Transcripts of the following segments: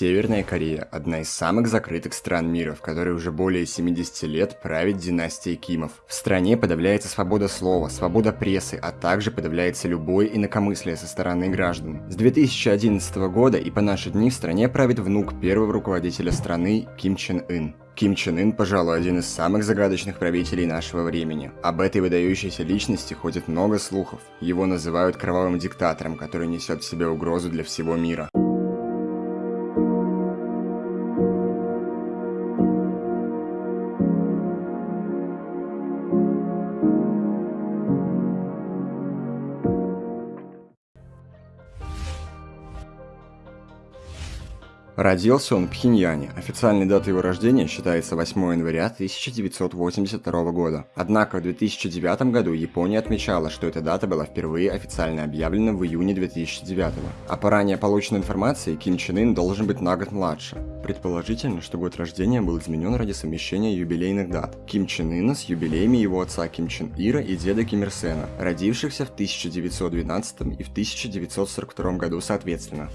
Северная Корея – одна из самых закрытых стран мира, в которой уже более 70 лет правит династия Кимов. В стране подавляется свобода слова, свобода прессы, а также подавляется любое инакомыслие со стороны граждан. С 2011 года и по наши дни в стране правит внук первого руководителя страны Ким Чен Ын. Ким Чен Ын, пожалуй, один из самых загадочных правителей нашего времени. Об этой выдающейся личности ходит много слухов. Его называют кровавым диктатором, который несет в себе угрозу для всего мира. Родился он в Пхеньяне. Официальной датой его рождения считается 8 января 1982 года. Однако в 2009 году Япония отмечала, что эта дата была впервые официально объявлена в июне 2009. А по ранее полученной информации, Ким Чен Ын должен быть на год младше. Предположительно, что год рождения был изменен ради совмещения юбилейных дат Ким Чен Ына с юбилеями его отца Ким Чен Ира и деда Ким Ир Сена, родившихся в 1912 и в 1942 году соответственно.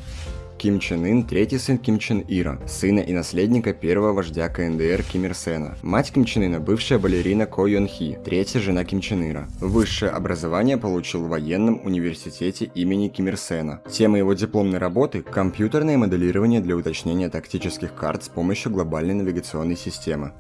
Ким Чен Ын – третий сын Ким Чен Ира, сына и наследника первого вождя КНДР Ким Ир Сена. Мать Ким Чен Ына – бывшая балерина Ко Йон Хи, третья жена Ким Чен Ира. Высшее образование получил в военном университете имени Ким Ир Сена. Тема его дипломной работы – компьютерное моделирование для уточнения тактических карт с помощью глобальной навигационной системы.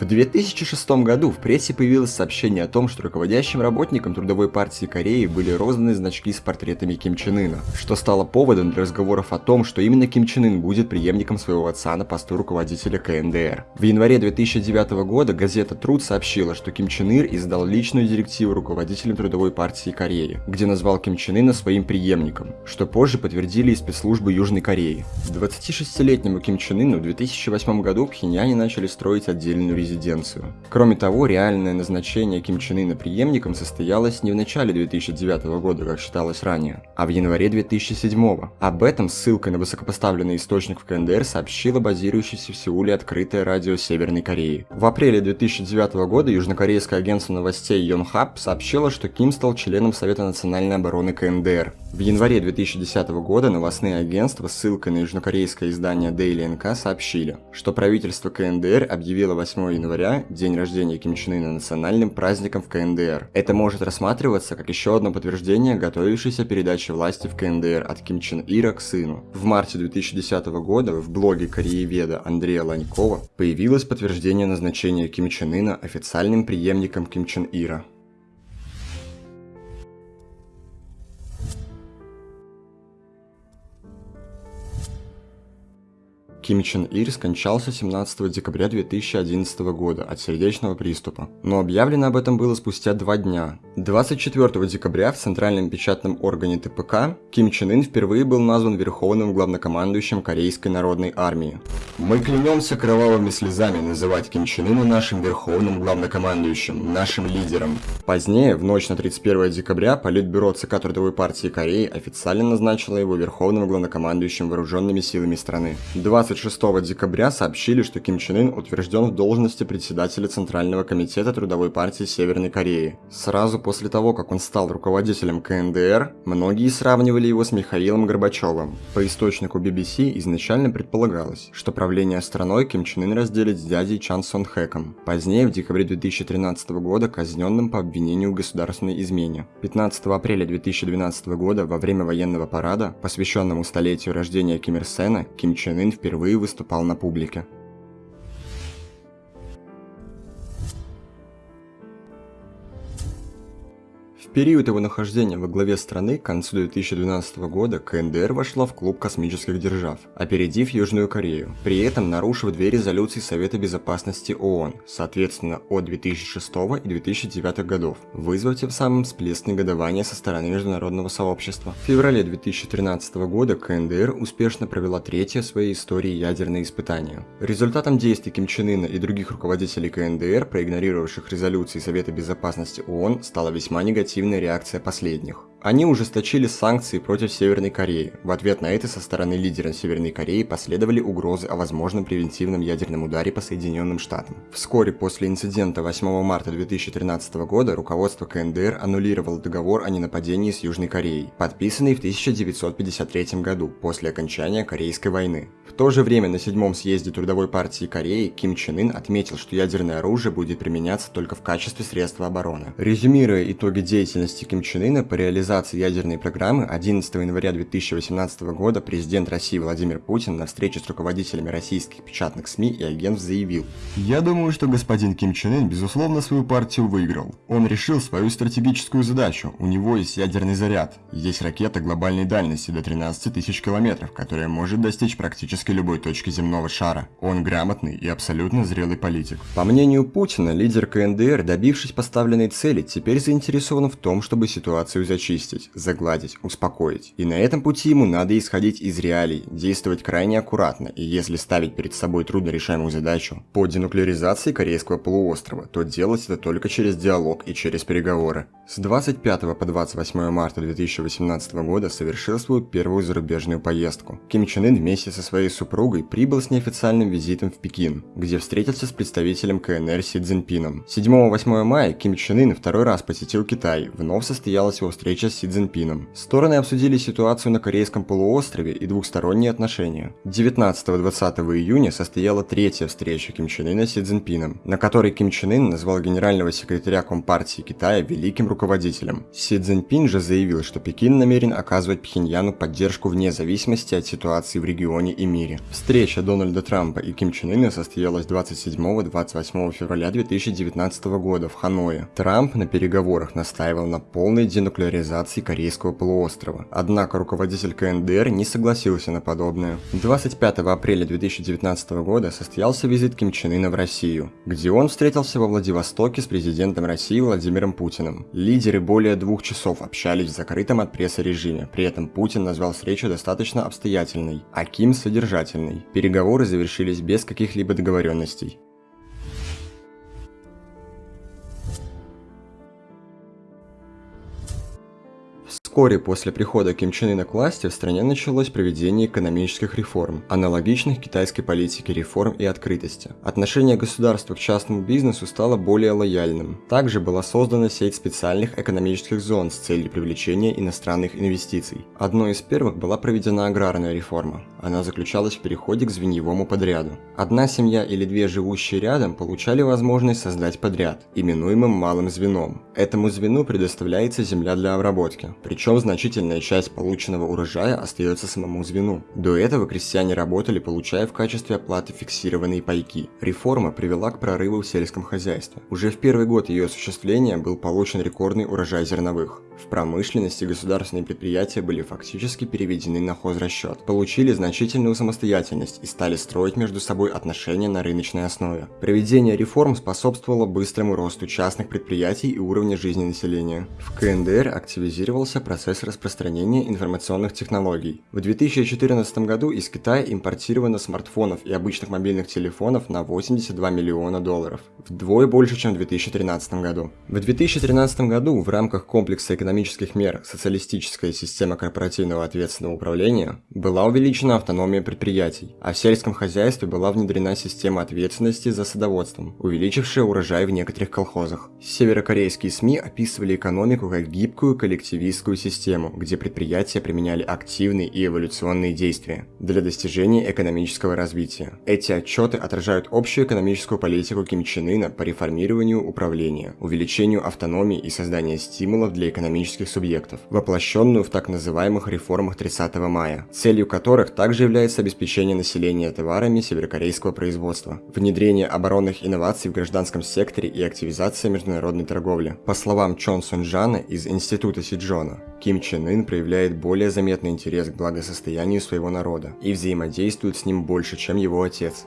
В 2006 году в прессе появилось сообщение о том, что руководящим работникам Трудовой партии Кореи были розданы значки с портретами Ким Чен Ына, что стало поводом для разговоров о том, что именно Ким Чен Ын будет преемником своего отца на посту руководителя КНДР. В январе 2009 года газета Труд сообщила, что Ким Чен Ир издал личную директиву руководителям Трудовой партии Кореи, где назвал Ким Чен Ына своим преемником, что позже подтвердили и спецслужбы Южной Кореи. 26-летнему Ким Чен Ыну в 2008 году в Пхеньяне начали строить отдельную резиденцию резиденцию. Кроме того, реальное назначение Ким Чен Ына преемником состоялось не в начале 2009 года, как считалось ранее, а в январе 2007. Об этом ссылкой на высокопоставленный источник в КНДР сообщила базирующаяся в Сеуле открытое радио Северной Кореи. В апреле 2009 года южнокорейское агентство новостей Йонхаб сообщило, что Ким стал членом Совета национальной обороны КНДР. В январе 2010 года новостные агентства ссылкой на южнокорейское издание Daily NK сообщили, что правительство КНДР объявило 8 января, день рождения Ким Чен Ына, национальным праздником в КНДР. Это может рассматриваться как еще одно подтверждение готовившейся передачи власти в КНДР от Ким Чен Ира к сыну. В марте 2010 года в блоге корееведа Андрея Ланькова появилось подтверждение назначения Ким Чен Ына официальным преемником Ким Чен Ира. Ким Чен Ир скончался 17 декабря 2011 года от сердечного приступа, но объявлено об этом было спустя два дня. 24 декабря в Центральном печатном органе ТПК Ким Чен Ын впервые был назван Верховным главнокомандующим Корейской народной армии. Мы клянемся кровавыми слезами называть Ким Чен Ына нашим Верховным главнокомандующим, нашим лидером. Позднее, в ночь на 31 декабря, Политбюро ЦК Трудовой партии Кореи официально назначило его Верховным главнокомандующим вооруженными силами страны. 20 26 декабря сообщили, что Ким Чен Ын утвержден в должности председателя Центрального комитета Трудовой партии Северной Кореи. Сразу после того, как он стал руководителем КНДР, многие сравнивали его с Михаилом Горбачевым. По источнику BBC изначально предполагалось, что правление страной Ким Чен Ын разделит с дядей Чан Сон Хэком, позднее в декабре 2013 года казненным по обвинению в государственной измене. 15 апреля 2012 года во время военного парада, посвященному столетию рождения Ким Ир Сена, Ким Чен Ын впервые впервые выступал на публике. Период его нахождения во главе страны к концу 2012 года КНДР вошла в клуб космических держав, опередив Южную Корею, при этом нарушив две резолюции Совета Безопасности ООН, соответственно от 2006 и 2009 годов, вызвав тем самым всплеск негодования со стороны международного сообщества. В феврале 2013 года КНДР успешно провела третье в своей истории ядерное испытание. Результатом действий Ким Чен Ына и других руководителей КНДР, проигнорировавших резолюции Совета Безопасности ООН, стала весьма негативная негативная реакция последних. Они ужесточили санкции против Северной Кореи. В ответ на это со стороны лидера Северной Кореи последовали угрозы о возможном превентивном ядерном ударе по Соединенным Штатам. Вскоре после инцидента 8 марта 2013 года руководство КНДР аннулировало договор о ненападении с Южной Кореей, подписанный в 1953 году после окончания Корейской войны. В то же время на седьмом съезде Трудовой партии Кореи Ким Чен Ын отметил, что ядерное оружие будет применяться только в качестве средства обороны. Резюмируя итоги деятельности Ким Чен Ына по реализации ядерной программы 11 января 2018 года президент России Владимир Путин на встрече с руководителями российских печатных СМИ и агентств заявил «Я думаю, что господин Ким Чен Ын, безусловно, свою партию выиграл. Он решил свою стратегическую задачу. У него есть ядерный заряд. Есть ракета глобальной дальности до 13 тысяч километров, которая может достичь практически любой точки земного шара. Он грамотный и абсолютно зрелый политик». По мнению Путина, лидер КНДР, добившись поставленной цели, теперь заинтересован в том, чтобы ситуацию зачистить загладить, успокоить. И на этом пути ему надо исходить из реалий, действовать крайне аккуратно, и если ставить перед собой труднорешаемую задачу по денуклеаризации Корейского полуострова, то делать это только через диалог и через переговоры. С 25 по 28 марта 2018 года совершил свою первую зарубежную поездку. Ким Чен Ын вместе со своей супругой прибыл с неофициальным визитом в Пекин, где встретился с представителем КНР Си Цзиньпином. 7-8 мая Ким Чен Ын второй раз посетил Китай, вновь состоялась его встреча с Си Цзиньпином. Стороны обсудили ситуацию на Корейском полуострове и двухсторонние отношения. 19-20 июня состояла третья встреча Ким Чен Ына с Си Цзиньпином, на которой Ким Чен Ын назвал генерального секретаря Компартии Китая великим руководителем. Си Цзиньпин же заявил, что Пекин намерен оказывать Пхеньяну поддержку вне зависимости от ситуации в регионе и мире. Встреча Дональда Трампа и Ким Чен Ына состоялась 27-28 февраля 2019 года в Ханое. Трамп на переговорах настаивал на полной денуклеаризации Корейского полуострова. Однако руководитель КНДР не согласился на подобное. 25 апреля 2019 года состоялся визит Ким Чен Ына в Россию, где он встретился во Владивостоке с президентом России Владимиром Путиным. Лидеры более двух часов общались в закрытом от прессы режиме, при этом Путин назвал встречу достаточно обстоятельной, а Ким содержательной. Переговоры завершились без каких-либо договоренностей. Вскоре после прихода Ким Чен Ына к власти в стране началось проведение экономических реформ, аналогичных китайской политике реформ и открытости. Отношение государства к частному бизнесу стало более лояльным. Также была создана сеть специальных экономических зон с целью привлечения иностранных инвестиций. Одной из первых была проведена аграрная реформа. Она заключалась в переходе к звеньевому подряду. Одна семья или две живущие рядом получали возможность создать подряд, именуемым малым звеном. Этому звену предоставляется земля для обработки, причем значительная часть полученного урожая остается самому звену. До этого крестьяне работали, получая в качестве оплаты фиксированные пайки. Реформа привела к прорыву в сельском хозяйстве. Уже в первый год ее осуществления был получен рекордный урожай зерновых. В промышленности государственные предприятия были фактически переведены на хозрасчет, получили значительную самостоятельность и стали строить между собой отношения на рыночной основе. Проведение реформ способствовало быстрому росту частных предприятий и уровня жизни населения. В КНДР активизировался процесс распространения информационных технологий. В 2014 году из Китая импортировано смартфонов и обычных мобильных телефонов на 82 миллиона долларов, вдвое больше, чем в 2013 году. В 2013 году в рамках комплекса экономических мер социалистическая система корпоративного ответственного управления была увеличена автономия предприятий, а в сельском хозяйстве была внедрена система ответственности за садоводством, увеличившая урожай в некоторых колхозах. Северокорейские СМИ описывали экономику как гибкую коллективистскую систему, где предприятия применяли активные и эволюционные действия для достижения экономического развития. Эти отчеты отражают общую экономическую политику Ким Чен Ына по реформированию управления, увеличению автономии и созданию стимулов для экономических субъектов, воплощенную в так называемых реформах 30 мая, целью которых также является обеспечение населения товарами северокорейского производства, внедрение оборонных инноваций в гражданском секторе и активизация международной торговли. По словам Чон Сунджана из Института Сиджона, Ким Чен Ын проявляет более заметный интерес к благосостоянию своего народа и взаимодействует с ним больше, чем его отец.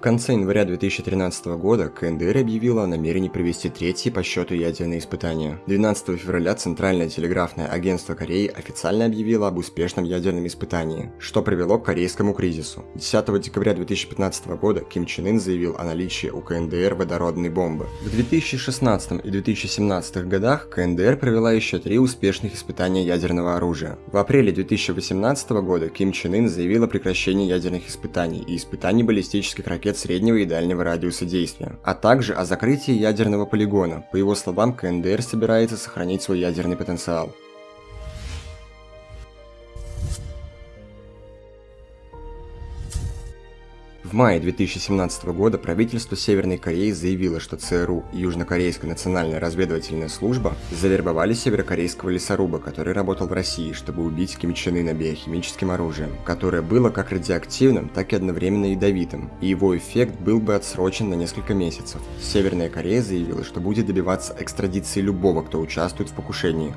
В конце января 2013 года КНДР объявила о намерении провести третьи по счету ядерные испытания. 12 февраля Центральное телеграфное агентство Кореи официально объявило об успешном ядерном испытании, что привело к корейскому кризису. 10 декабря 2015 года Ким Чен Ын заявил о наличии у КНДР водородной бомбы. В 2016 и 2017 годах КНДР провела еще три успешных испытания ядерного оружия. В апреле 2018 года Ким Чен Ын заявил о прекращении ядерных испытаний и испытаний баллистических ракет среднего и дальнего радиуса действия, а также о закрытии ядерного полигона. По его словам, КНДР собирается сохранить свой ядерный потенциал. В мае 2017 года правительство Северной Кореи заявило, что ЦРУ и Южнокорейская национальная разведывательная служба завербовали северокорейского лесоруба, который работал в России, чтобы убить Ким Чен Ына биохимическим оружием, которое было как радиоактивным, так и одновременно ядовитым, и его эффект был бы отсрочен на несколько месяцев. Северная Корея заявила, что будет добиваться экстрадиции любого, кто участвует в покушении,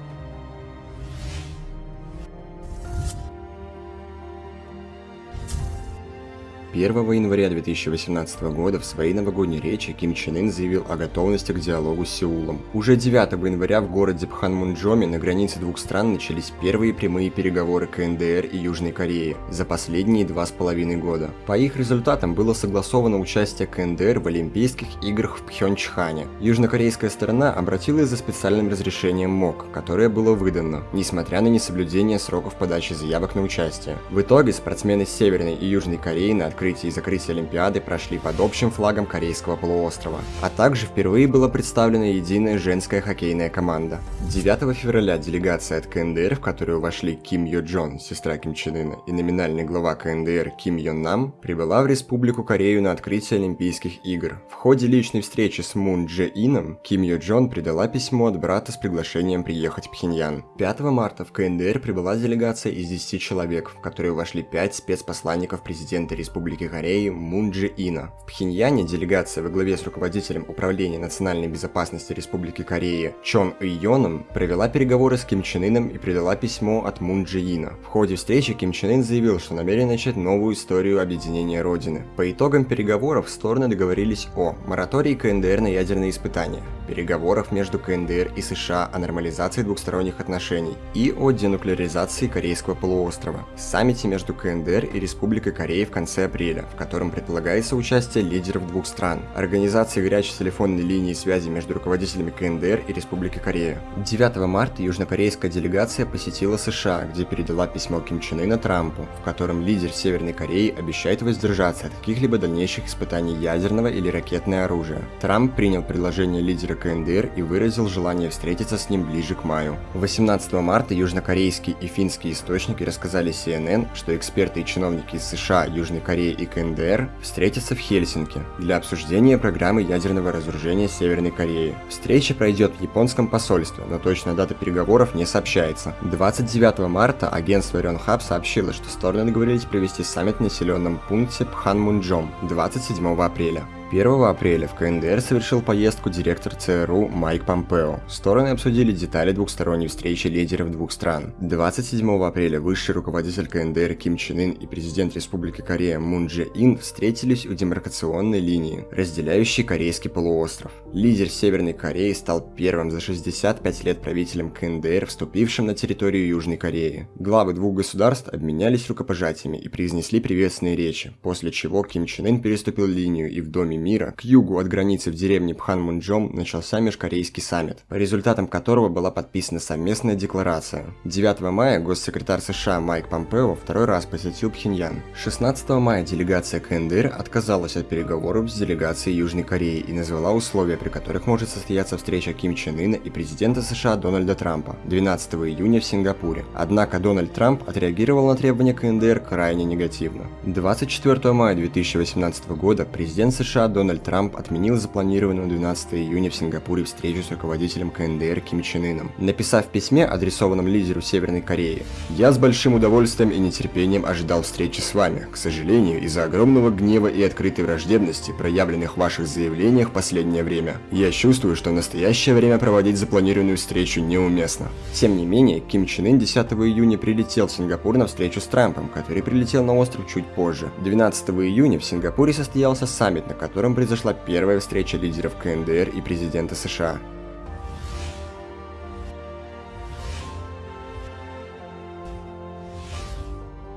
1 января 2018 года в своей новогодней речи Ким Чен Ын заявил о готовности к диалогу с Сеулом. Уже 9 января в городе Пханмунджоме на границе двух стран начались первые прямые переговоры КНДР и Южной Кореи за последние два с половиной года. По их результатам было согласовано участие КНДР в Олимпийских играх в Пхенчхане. Южнокорейская сторона обратилась за специальным разрешением МОК, которое было выдано, несмотря на несоблюдение сроков подачи заявок на участие. В итоге спортсмены Северной и Южной Кореи на открытие и закрытие Олимпиады прошли под общим флагом Корейского полуострова, а также впервые была представлена единая женская хоккейная команда. 9 февраля делегация от КНДР, в которую вошли Ким Йо Джон, сестра Ким Чен Ына, и номинальный глава КНДР Ким Йон Нам, прибыла в Республику Корею на открытие Олимпийских игр. В ходе личной встречи с Мун Дже Ином Ким Йо Джон придала письмо от брата с приглашением приехать в Пхеньян. 5 марта в КНДР прибыла делегация из 10 человек, в которую вошли 5 спецпосланников президента Республики Республики Кореи Мун Джи Ина. В Пхеньяне делегация во главе с руководителем Управления национальной безопасности Республики Кореи Чон Йоном провела переговоры с Ким Чен Ыном и передала письмо от Мун Джи Ина. В ходе встречи Ким Чен Ын заявил, что намерен начать новую историю объединения Родины. По итогам переговоров стороны договорились о моратории КНДР на ядерные испытания, переговорах между КНДР и США о нормализации двухсторонних отношений и о денуклеаризации Корейского полуострова, саммите между КНДР и Республикой Кореи в конце апреля апреля, в котором предполагается участие лидеров двух стран, организации горячей телефонной линии связи между руководителями КНДР и Республики Корея. 9 марта южнокорейская делегация посетила США, где передала письмо Ким Чен Ына Трампу, в котором лидер Северной Кореи обещает воздержаться от каких-либо дальнейших испытаний ядерного или ракетного оружия. Трамп принял предложение лидера КНДР и выразил желание встретиться с ним ближе к маю. 18 марта южнокорейские и финские источники рассказали CNN, что эксперты и чиновники из США, Южной Кореи и КНДР встретятся в Хельсинки для обсуждения программы ядерного разоружения Северной Кореи. Встреча пройдет в японском посольстве, но точная дата переговоров не сообщается. 29 марта агентство Рёнхаб сообщило, что стороны договорились провести саммит в населенном пункте Пханмунджом 27 апреля. 1 апреля в КНДР совершил поездку директор ЦРУ Майк Помпео. Стороны обсудили детали двухсторонней встречи лидеров двух стран. 27 апреля высший руководитель КНДР Ким Чен Ын и президент Республики Корея Мун Дже Ин встретились у демаркационной линии, разделяющей Корейский полуостров. Лидер Северной Кореи стал первым за 65 лет правителем КНДР, вступившим на территорию Южной Кореи. Главы двух государств обменялись рукопожатиями и произнесли приветственные речи, после чего Ким Чен Ын переступил линию и в Доме мира, к югу от границы в деревне Пханмунджом начался межкорейский саммит, по результатам которого была подписана совместная декларация. 9 мая госсекретарь США Майк Помпео второй раз посетил Пхеньян. 16 мая делегация КНДР отказалась от переговоров с делегацией Южной Кореи и назвала условия, при которых может состояться встреча Ким Чен Ына и президента США Дональда Трампа 12 июня в Сингапуре. Однако Дональд Трамп отреагировал на требования КНДР крайне негативно. 24 мая 2018 года президент США Дональд Трамп отменил запланированную 12 июня в Сингапуре встречу с руководителем КНДР Ким Чен Ыном, написав в письме, адресованном лидеру Северной Кореи, «Я с большим удовольствием и нетерпением ожидал встречи с вами. К сожалению, из-за огромного гнева и открытой враждебности, проявленных в ваших заявлениях в последнее время, я чувствую, что в настоящее время проводить запланированную встречу неуместно». Тем не менее, Ким Чен Ын 10 июня прилетел в Сингапур на встречу с Трампом, который прилетел на остров чуть позже. 12 июня в Сингапуре состоялся саммит, на котором произошла первая встреча лидеров КНДР и президента США.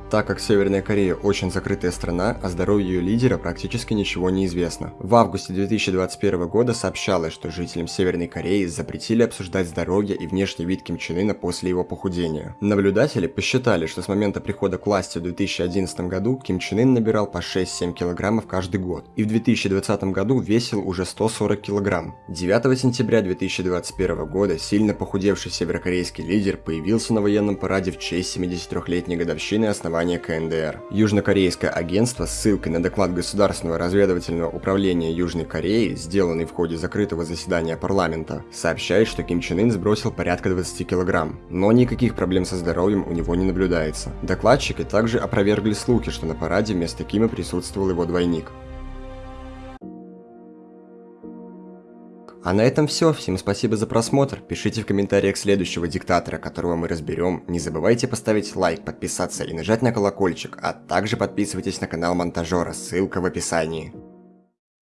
Так как Северная Корея очень закрытая страна, о здоровье ее лидера практически ничего не известно. В августе 2021 года сообщалось, что жителям Северной Кореи запретили обсуждать здоровье и внешний вид Ким Чен Ына после его похудения. Наблюдатели посчитали, что с момента прихода к власти в 2011 году Ким Чен Ын набирал по 6-7 килограммов каждый год, и в 2020 году весил уже 140 килограмм. 9 сентября 2021 года сильно похудевший северокорейский лидер появился на военном параде в честь 73-летней годовщины основания основания КНДР. Южнокорейское агентство с ссылкой на доклад Государственного разведывательного управления Южной Кореи, сделанный в ходе закрытого заседания парламента, сообщает, что Ким Чен Ын сбросил порядка 20 килограмм, но никаких проблем со здоровьем у него не наблюдается. Докладчики также опровергли слухи, что на параде вместо Кима присутствовал его двойник. А на этом все. Всем спасибо за просмотр. Пишите в комментариях следующего диктатора, которого мы разберем. Не забывайте поставить лайк, подписаться и нажать на колокольчик, а также подписывайтесь на канал Монтажера, ссылка в описании.